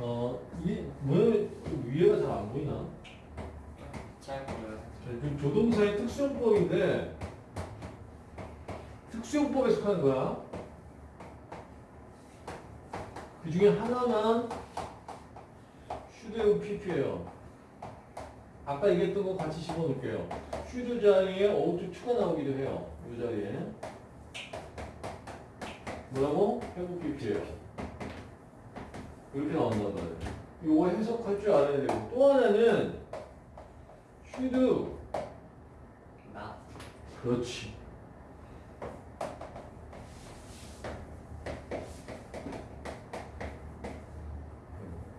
어, 이, 왜 위에가 잘 안 보이나? 잘 보여요. 지금 조동사의 특수용법인데 특수용법에 속하는 거야. 그 중에 하나만 슈드하고 PP예요. 아까 얘기했던 거 같이 집어넣을게요. should 자리에 ought to가 나오기도 해요. 이 자리에. 뭐라고? 해부 PP예요. 이렇게 나온단 말이에요. 이거 해석할 줄 알아야 되고 또 하나는 슈드 나. 그렇지.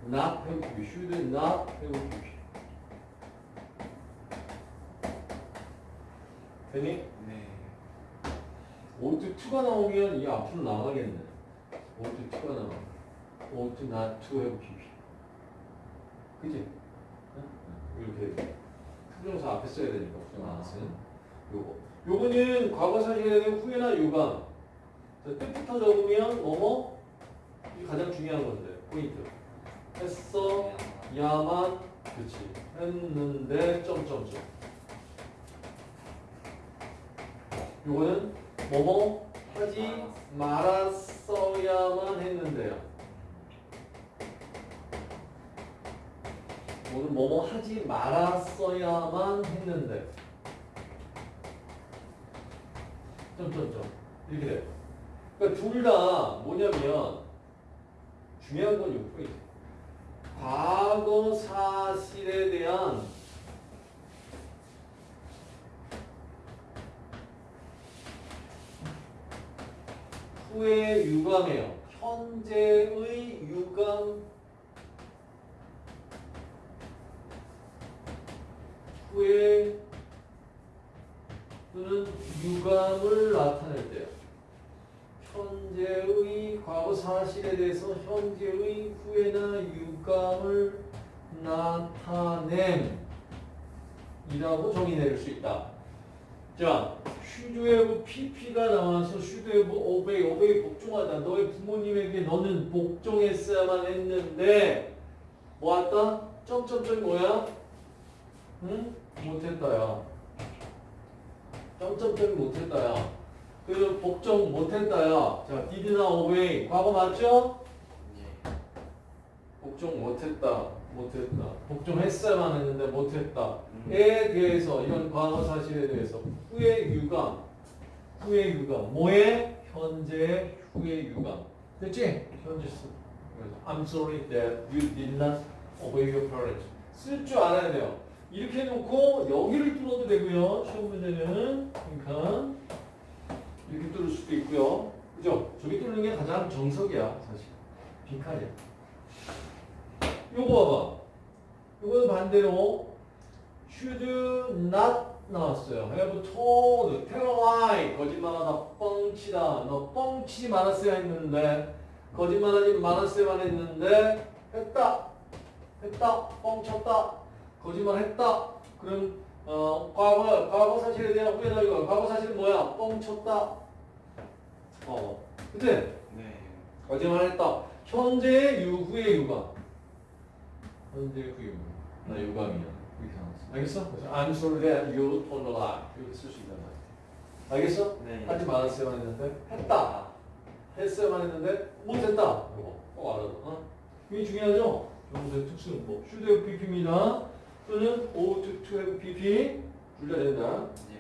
not 해보기 should not 해보기 되니? 네. ought to가 나오면 이 앞으로 나가겠네 ought to가 나와 ought not to 해보기 그지? 이렇게 to부정사 앞에 써야 되니까 부정사는. 요거. 요거는 과거사실에 대한 후회나 유감. 자, 뜻부터 적으면 뭐뭐? 가장 중요한 건데 포인트. 했어 야만 그치. 했는데 점점점. 요거는 뭐뭐? 하지 말았어야만 했는데요 오늘 뭐뭐 하지 말았어야만 했는데 점점점 이렇게 돼요. 그러니까 둘 다 뭐냐면 중요한 건 요 포인트. 과거 사실에 대한 후의 유감이에요. 현재의 유감 후에 또는 유감을 나타낼 때요. 현재의 과거 사실에 대해서 현재의 후회나 유감을 나타냄이라고 정의 내릴 수 있다. 자, should have PP가 나와서 should have obey, obey 복종하다. 너의 부모님에게 너는 복종했어야만 했는데 뭐 왔다? 점점점 뭐야? 응? 못했다야. 점점점 못했다야. 그 복종 못했다야. 자, did나 obey. 과거 맞죠? 예. 복종 못했다. 못했다. 복종했어야만 했는데 못했다. 음. 에 대해서 이런 과거 사실에 대해서 후의 유감. 후의 유감. 뭐에? 현재 후의 유감. 됐지? 현재 수. I'm sorry that you did not obey your parents. 쓸 줄 알아야 돼요. 이렇게 놓고 여기를 뚫어도 되고요. 시험 문제는 그러니까 이렇게 뚫을 수도 있고요. 그죠? 저기 뚫는 게 가장 정석이야, 사실. 빈칸이야. 요거 봐봐. 요거는 반대로 should not 나왔어요. have told, tell lie, 거짓말하다, 뻥치다. 너 뻥치지 말았어야 했는데, 거짓말하지 말았어야만 했는데, 했다. 했다. 뻥쳤다. 거짓말 했다. 그럼 어, 과거, 과거 사실에 대한 후회나 이거 과거 사실은 뭐야? 뻥쳤다. 어, 그치? 네. 거짓말 했다. 현재 유후의 유감. 현재 후 유감. 나 유감이야. 이렇게 나왔어. 알겠어? 그래서 I'm sorry that you told a lie. 이렇게 쓸 수 있단 말이야. 알겠어? 네. 하지 말았어야만 했는데 했다. 했어야만 했는데 못했다. 이거 꼭 알아. 어? 이게 중요하죠? 정도의 특수는 뭐 should have pp입니다. 또는 ought to have pp 둘 다 된다. 예.